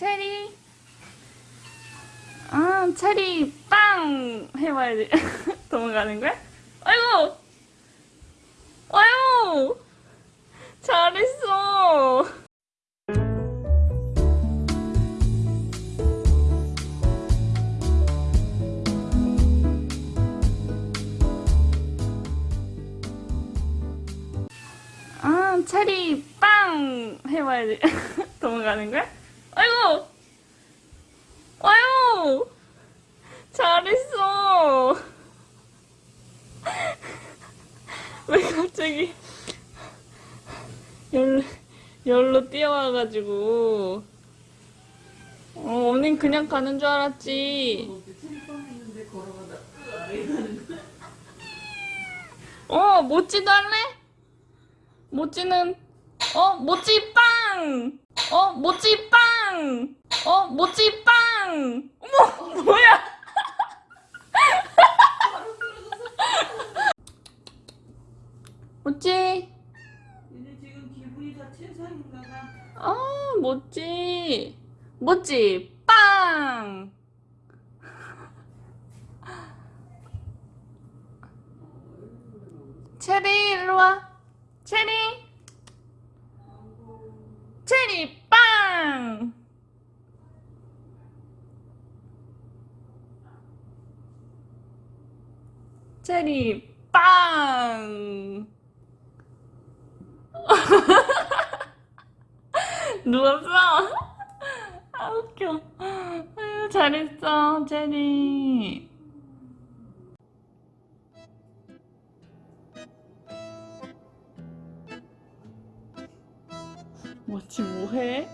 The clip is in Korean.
체리. 아, 체리 빵 해봐야지. 도망가는 거야? 아이고! 아유! 잘했어! 아, 체리 빵 해봐야지. 도망가는 거야? 아이고! 아유! 잘했어! 왜 갑자기 열로, 열로 뛰어와가지고. 어, 언닌 그냥 가는 줄 알았지. 어, 모찌도 할래? 모찌는, 어, 모찌 빵! 어, 모찌 빵! 어, 모찌 빵! 어머, 뭐야! 모찌! 아, 모찌! 모찌 빵! 체리, 일로 와. 체리! 체리 빵! 체리 빵! 누웠어? 아 웃겨 아유 잘했어 체리 뭐지 뭐해?